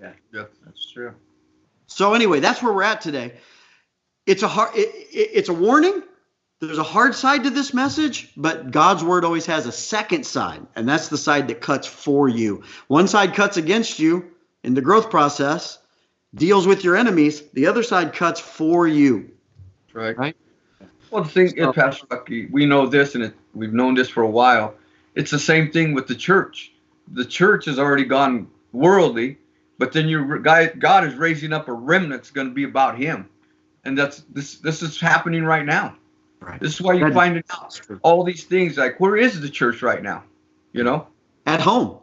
Yeah, yeah, that's true. So anyway, that's where we're at today. It's a hard, it, it, it's a warning. There's a hard side to this message, but God's word always has a second side, and that's the side that cuts for you. One side cuts against you in the growth process, deals with your enemies. The other side cuts for you. Right. Right. Well, the thing is, Pastor Lucky, we know this, and it, we've known this for a while. It's the same thing with the church. The church has already gone worldly, but then your guy, God is raising up a remnant that's going to be about Him, and that's this. This is happening right now. Right. This is why you find it out all these things. Like, where is the church right now? You know, at home.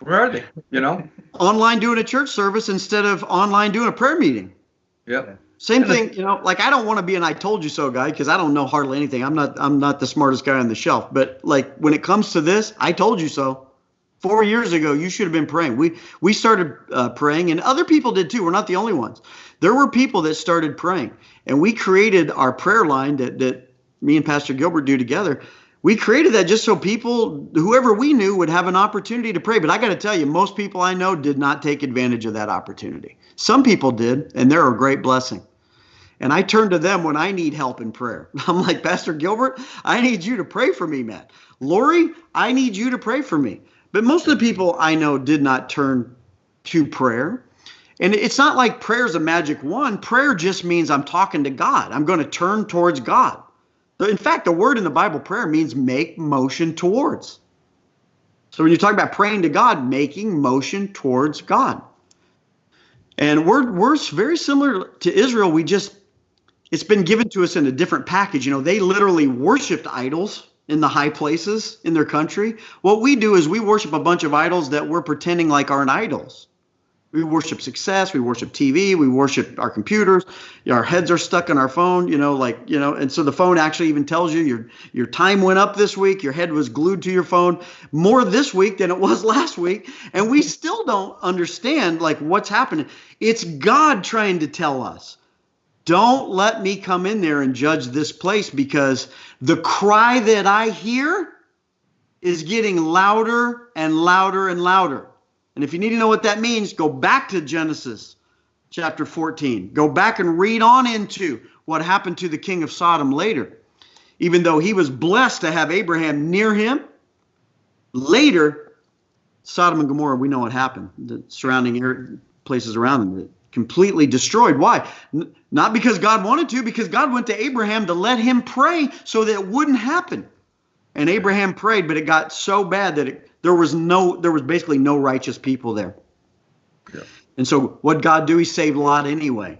Where are they? You know, online doing a church service instead of online doing a prayer meeting. Yep. Same thing, you know, like I don't want to be an I told you so guy because I don't know hardly anything. I'm not I'm not the smartest guy on the shelf. But like when it comes to this, I told you so. Four years ago, you should have been praying. We we started uh, praying, and other people did too. We're not the only ones. There were people that started praying, and we created our prayer line that that me and Pastor Gilbert do together we created that just so people, whoever we knew, would have an opportunity to pray. But I got to tell you, most people I know did not take advantage of that opportunity. Some people did, and they're a great blessing. And I turn to them when I need help in prayer. I'm like, Pastor Gilbert, I need you to pray for me, man. Lori, I need you to pray for me. But most of the people I know did not turn to prayer. And it's not like prayer is a magic wand. Prayer just means I'm talking to God. I'm going to turn towards God. In fact, the word in the Bible, prayer, means make motion towards. So when you talk about praying to God, making motion towards God. And we're, we're very similar to Israel. We just, it's been given to us in a different package. You know, they literally worshiped idols in the high places in their country. What we do is we worship a bunch of idols that we're pretending like aren't idols. We worship success. We worship TV. We worship our computers. Our heads are stuck on our phone. You know, like you know, and so the phone actually even tells you your your time went up this week. Your head was glued to your phone more this week than it was last week, and we still don't understand like what's happening. It's God trying to tell us, don't let me come in there and judge this place because the cry that I hear is getting louder and louder and louder. And if you need to know what that means, go back to Genesis chapter 14. Go back and read on into what happened to the king of Sodom later. even though he was blessed to have Abraham near him. Later, Sodom and Gomorrah, we know what happened. The surrounding er, places around them completely destroyed. Why? N- not because God wanted to, because God went to Abraham to let him pray so that it wouldn't happen. And Abraham prayed, but it got so bad that it, there was no, there was basically no righteous people there. Yeah. And so, what God do? He saved Lot anyway,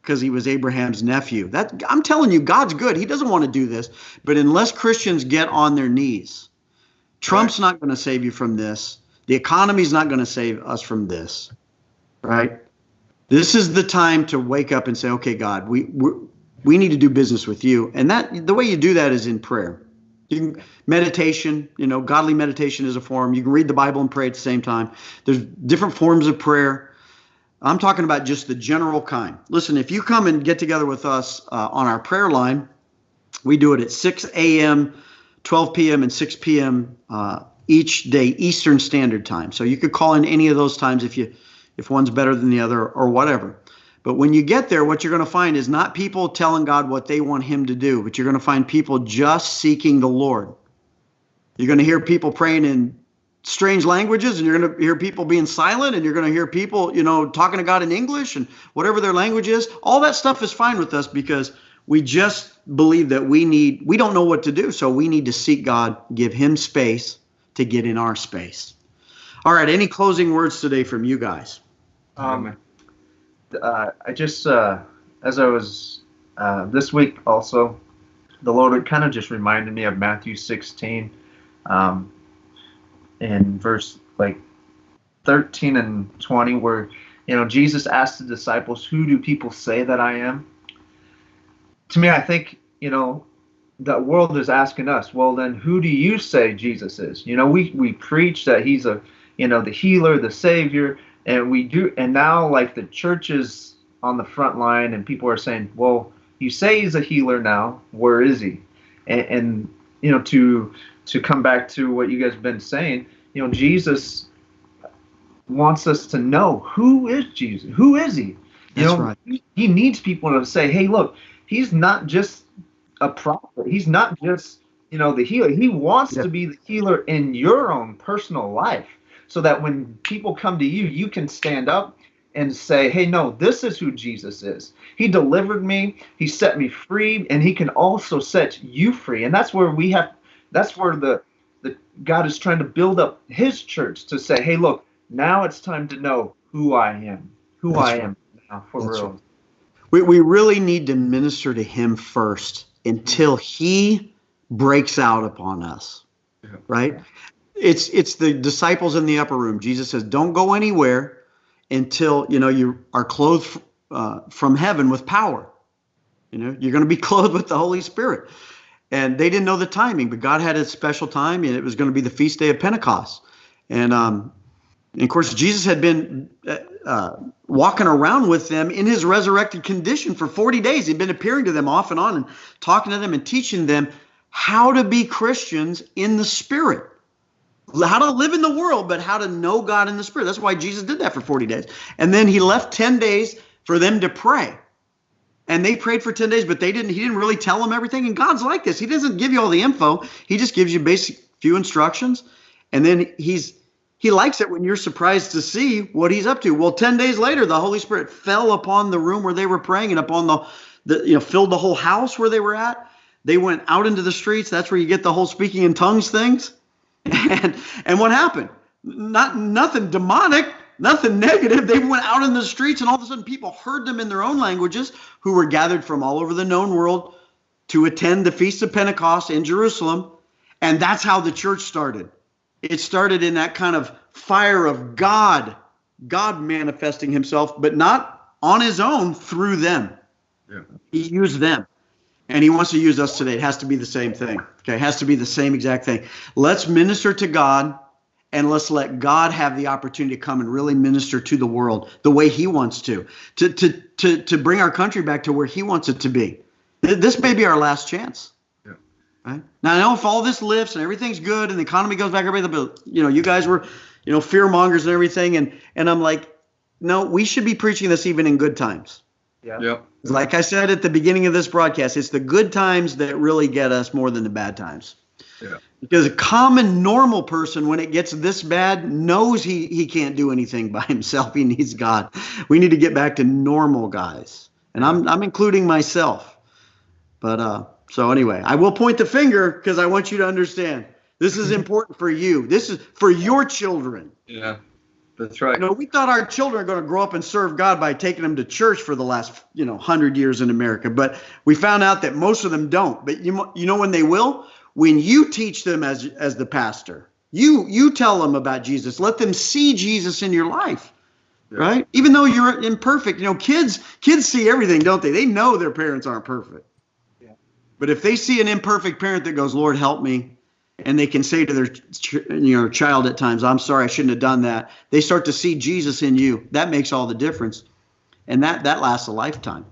because he was Abraham's nephew. That I'm telling you, God's good. He doesn't want to do this, but unless Christians get on their knees, Trump's right. not going to save you from this. The economy's not going to save us from this, right? This is the time to wake up and say, "Okay, God, we we need to do business with you." And that the way you do that is in prayer. You can meditation, you know, godly meditation is a form. You can read the Bible and pray at the same time. There's different forms of prayer. I'm talking about just the general kind. Listen, if you come and get together with us uh, on our prayer line, we do it at 6 a.m., 12 p.m., and 6 p.m. Uh, each day, Eastern Standard Time. So you could call in any of those times if you if one's better than the other or whatever. But when you get there, what you're going to find is not people telling God what they want Him to do, but you're going to find people just seeking the Lord. You're going to hear people praying in strange languages, and you're going to hear people being silent, and you're going to hear people, you know, talking to God in English and whatever their language is. All that stuff is fine with us because we just believe that we need, we don't know what to do. So we need to seek God, give Him space to get in our space. All right. Any closing words today from you guys? Um, uh, I just, uh, as I was uh, this week also, the Lord kind of just reminded me of Matthew 16, um, in verse like 13 and 20, where you know Jesus asked the disciples, "Who do people say that I am?" To me, I think you know the world is asking us, well, then who do you say Jesus is? You know, we we preach that he's a you know the healer, the savior, and we do and now like the church is on the front line and people are saying well you say he's a healer now where is he? And, and you know to to come back to what you guys have been saying you know jesus wants us to know who is jesus? Who is he? You That's know right. he needs people to say hey look he's not just a prophet. He's not just you know the healer. He wants yeah. to be the healer in your own personal life so that when people come to you, you can stand up and say, hey, no, this is who Jesus is. He delivered me, He set me free, and He can also set you free. And that's where we have, that's where the, the God is trying to build up His church to say, hey, look, now it's time to know who I am, who that's I right. am now for that's real. Right. We, we really need to minister to Him first until He breaks out upon us, yeah. right? It's it's the disciples in the upper room. Jesus says, "Don't go anywhere until you know you are clothed uh, from heaven with power. You know, you're going to be clothed with the Holy Spirit." And they didn't know the timing, but God had a special time, and it was going to be the feast day of Pentecost. And, um, and of course, Jesus had been uh, uh, walking around with them in his resurrected condition for 40 days. He'd been appearing to them off and on and talking to them and teaching them how to be Christians in the Spirit how to live in the world, but how to know God in the Spirit. That's why Jesus did that for 40 days. And then he left 10 days for them to pray. And they prayed for 10 days, but they didn't, he didn't really tell them everything. And God's like this. He doesn't give you all the info. He just gives you basic few instructions. And then he's he likes it when you're surprised to see what he's up to. Well, 10 days later, the Holy Spirit fell upon the room where they were praying and upon the, the you know, filled the whole house where they were at. They went out into the streets. That's where you get the whole speaking in tongues things. And and what happened? Not nothing demonic, nothing negative. They went out in the streets, and all of a sudden, people heard them in their own languages, who were gathered from all over the known world to attend the feast of Pentecost in Jerusalem. And that's how the church started. It started in that kind of fire of God, God manifesting Himself, but not on His own through them. Yeah. He used them and he wants to use us today. It has to be the same thing. Okay, it has to be the same exact thing. Let's minister to God and let's let God have the opportunity to come and really minister to the world the way he wants to, to, to, to, to bring our country back to where he wants it to be. This may be our last chance. Yeah. Right? Now I know if all this lifts and everything's good and the economy goes back, everything, but you know, you guys were, you know, fear mongers and everything, and and I'm like, no, we should be preaching this even in good times. Yeah. Yep. Like I said at the beginning of this broadcast, it's the good times that really get us more than the bad times. Yeah. Because a common normal person, when it gets this bad, knows he he can't do anything by himself. He needs God. We need to get back to normal guys, and I'm I'm including myself. But uh, so anyway, I will point the finger because I want you to understand this is important for you. This is for your children. Yeah. That's right. You know, we thought our children are going to grow up and serve God by taking them to church for the last, you know, hundred years in America. But we found out that most of them don't. But you, you know when they will? When you teach them as as the pastor, you you tell them about Jesus. Let them see Jesus in your life, Yeah. right? Even though you're imperfect, you know, kids kids see everything, don't they? They know their parents aren't perfect. Yeah. But if they see an imperfect parent that goes, "Lord, help me," and they can say to their ch- you know child at times i'm sorry i shouldn't have done that they start to see jesus in you that makes all the difference and that that lasts a lifetime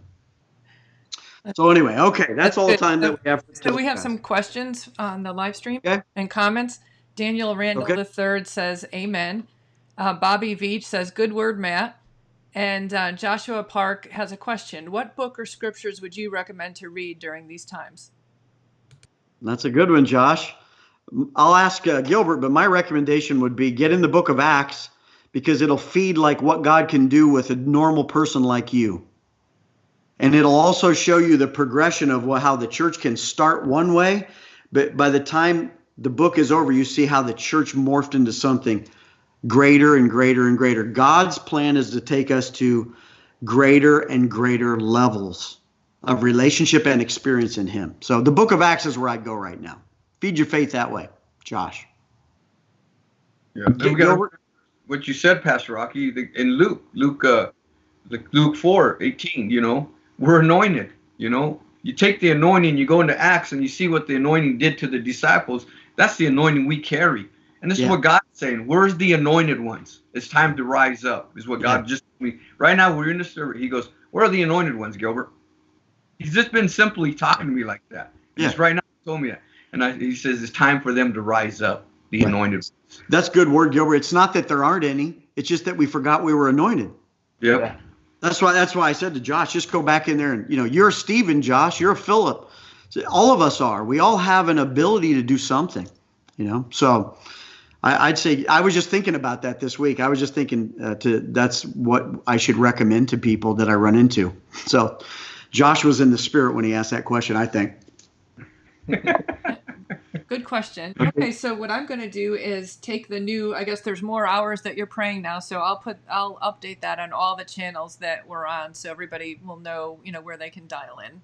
so anyway okay that's, That's all the time that we have for So we have some questions on the live stream Okay. and comments. Daniel Randall Okay. the third says, "Amen." Uh, Bobby Veach says, "Good word, Matt." And uh, Joshua Park has a question: What book or scriptures would you recommend to read during these times? that's a good one josh i'll ask uh, gilbert but my recommendation would be get in the book of acts because it'll feed like what god can do with a normal person like you. And it'll also show you the progression of how the church can start one way but by the time the book is over you see how the church morphed into something greater and greater and greater. God's plan is to take us to greater and greater levels of relationship and experience in him. So the book of acts is where i go right now feed your faith that way josh Yeah. Then got Gilbert? what you said, Pastor Rocky, the- in Luke, Luke, uh, like Luke 4, 18, you know, we're anointed, you know. You take the anointing, you go into Acts, and you see what the anointing did to the disciples. That's the anointing we carry. And this Yeah. is what God's saying. Where's the anointed ones? It's time to rise up, is what God just told me. Right now, we're in the service. He goes, Where are the anointed ones, Gilbert? He's just been simply talking to me like that. Just right now, he told me that. And I, he says, It's time for them to rise up, the Right. anointed that's good word gilbert it's not that there aren't any it's just that we forgot we were anointed Yep. Yeah. That's why that's why I said to Josh, just go back in there and you know, you're a Stephen, Josh, you're a Philip. All of us are. We all have an ability to do something, you know. So I, I'd say I was just thinking about that this week. I was just thinking uh, to that's what I should recommend to people that I run into. So Josh was in the spirit when he asked that question. I think. Good question. Okay, so what I'm going to do is take the new. I guess there's more hours that you're praying now, so I'll put I'll update that on all the channels that we're on, so everybody will know you know where they can dial in.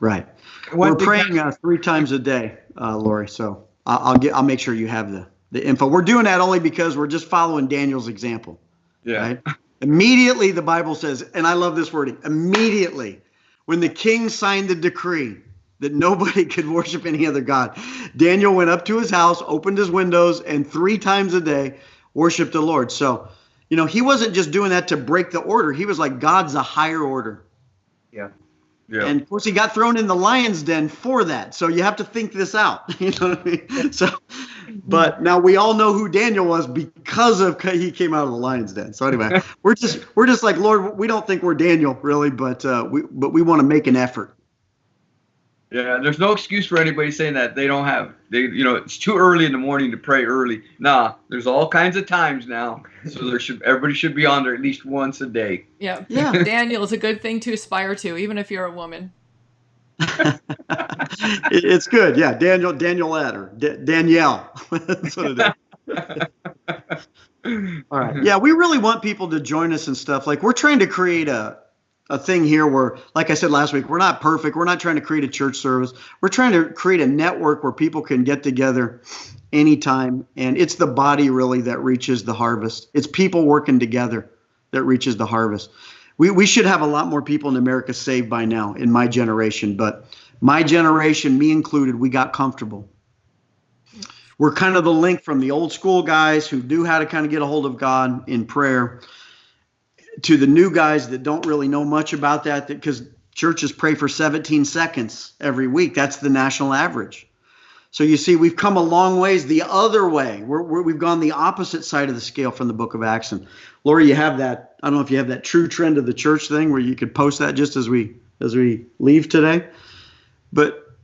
Right. One We're praying uh, three times a day, uh, Lori. So I'll, I'll get I'll make sure you have the the info. We're doing that only because we're just following Daniel's example. Yeah. Right? Immediately, the Bible says, and I love this wording immediately, when the king signed the decree that nobody could worship any other God, Daniel went up to his house, opened his windows, and three times a day worshiped the Lord. So, you know, he wasn't just doing that to break the order, he was like, God's a higher order. Yeah. Yeah. And of course, he got thrown in the lion's den for that. So you have to think this out. You know what I mean? So, but now we all know who Daniel was because of he came out of the lion's den. So anyway, we're just we're just like Lord. We don't think we're Daniel really, but uh, we but we want to make an effort. Yeah, there's no excuse for anybody saying that they don't have they you know it's too early in the morning to pray early. Nah, there's all kinds of times now. So there should everybody should be on there at least once a day. Yeah, Yeah. Daniel is a good thing to aspire to, even if you're a woman. It's good. Yeah, Daniel Daniel or D- Danielle. That's what it is. All right. Yeah, we really want people to join us and stuff. Like we're trying to create a a thing here where, like I said last week, we're not perfect. We're not trying to create a church service. We're trying to create a network where people can get together anytime. And it's the body really that reaches the harvest. It's people working together that reaches the harvest. We we should have a lot more people in America saved by now in my generation, but my generation, me included, we got comfortable we're kind of the link from the old school guys who knew how to kind of get a hold of God in prayer to the new guys that don't really know much about that because churches pray for 17 seconds every week. That's the national average. So you see, we've come a long ways the other way. We're, we're, we've gone the opposite side of the scale from the book of Acts. And Lori, you have that. I don't know if you have that true trend of the church thing where you could post that just as we as we leave today. But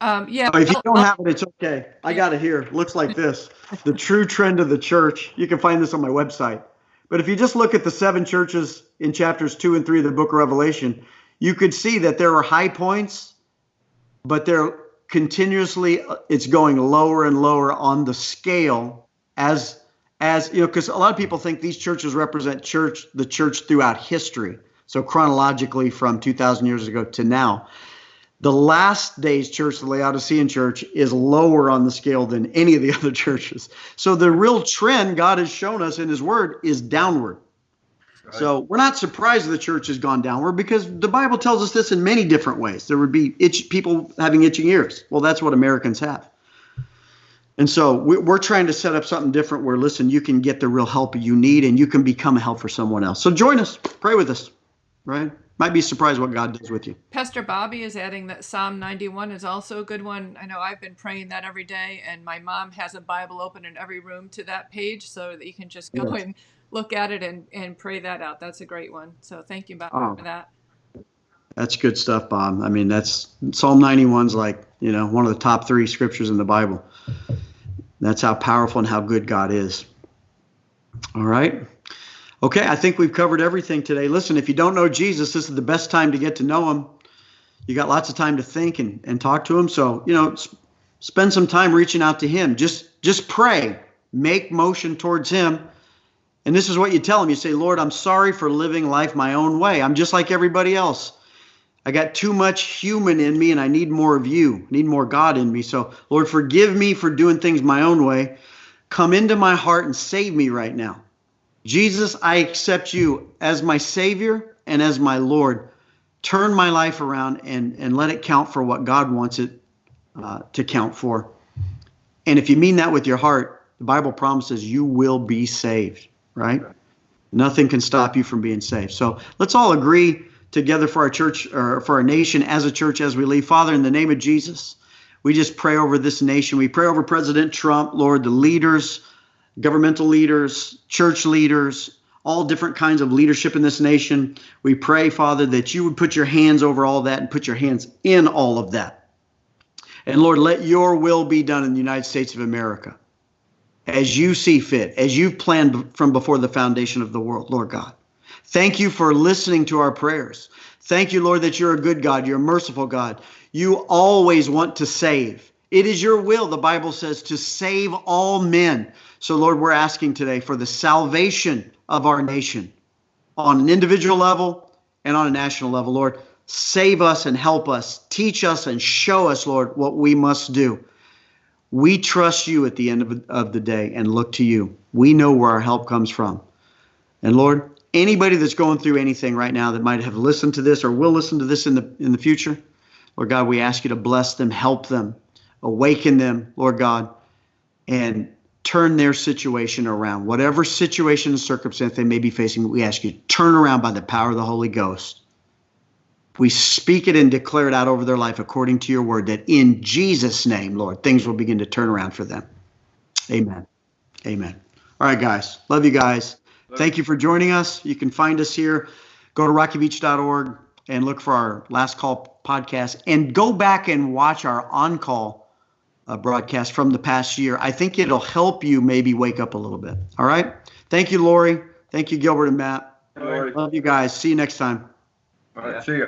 Um, yeah. if you don't have it, it's okay. I got it here. Looks like this. The true trend of the church. You can find this on my website. But if you just look at the seven churches in chapters two and three of the book of Revelation, you could see that there are high points, but they're continuously it's going lower and lower on the scale as as you know because a lot of people think these churches represent church the church throughout history. So chronologically from 2000 years ago to now the last days church, the Laodicean church, is lower on the scale than any of the other churches. So the real trend God has shown us in His Word is downward. So we're not surprised the church has gone downward because the Bible tells us this in many different ways. There would be itch, people having itching ears. Well, that's what Americans have. And so we- we're trying to set up something different where, listen, you can get the real help you need and you can become a help for someone else. So join us, pray with us, right? Might be surprised what God does with you. Pastor Bobby is adding that Psalm 91 is also a good one. I know I've been praying that every day, and my mom has a Bible open in every room to that page so that you can just go Yes. and look at it and, and pray that out. That's a great one. So thank you, Bob, Oh. for that. That's good stuff, Bob. I mean, that's Psalm 91's like, you know, one of the top three scriptures in the Bible. That's how powerful and how good God is. All right. Okay, I think we've covered everything today. Listen, if you don't know Jesus, this is the best time to get to know him. You got lots of time to think and, and talk to him. So, you know, s- spend some time reaching out to him. Just just pray. Make motion towards him. And this is what you tell him. You say, Lord, I'm sorry for living life my own way. I'm just like everybody else. I got too much human in me and I need more of you. I need more God in me. So, Lord, forgive me for doing things my own way. Come into my heart and save me right now. Jesus, I accept you as my Savior and as my Lord. Turn my life around and, and let it count for what God wants it uh, to count for. And if you mean that with your heart, the Bible promises you will be saved, right? Nothing can stop you from being saved. So let's all agree together for our church or for our nation as a church as we leave. Father, in the name of Jesus, we just pray over this nation. We pray over President Trump, Lord, the leaders, governmental leaders, church leaders, all different kinds of leadership in this nation. We pray, Father, that you would put your hands over all that and put your hands in all of that. And Lord, let your will be done in the United States of America as you see fit, as you've planned from before the foundation of the world, Lord God. Thank you for listening to our prayers. Thank you, Lord, that you're a good God. You're a merciful God. You always want to save. It is your will, the Bible says, to save all men. So, Lord, we're asking today for the salvation of our nation on an individual level and on a national level. Lord, save us and help us. Teach us and show us, Lord, what we must do. We trust you at the end of, of the day and look to you. We know where our help comes from. And Lord, anybody that's going through anything right now that might have listened to this or will listen to this in the in the future, Lord God, we ask you to bless them, help them, awaken them, Lord God, and turn their situation around. Whatever situation and circumstance they may be facing, we ask you turn around by the power of the Holy Ghost. We speak it and declare it out over their life according to your word that in Jesus' name, Lord, things will begin to turn around for them. Amen. Amen. All right, guys. Love you guys. Thank you for joining us. You can find us here. Go to rockyveach.org and look for our last call podcast and go back and watch our on call uh, broadcast from the past year. I think it'll help you maybe wake up a little bit. All right. Thank you, Lori. Thank you, Gilbert and Matt. Love you guys. See you next time. All right. See ya.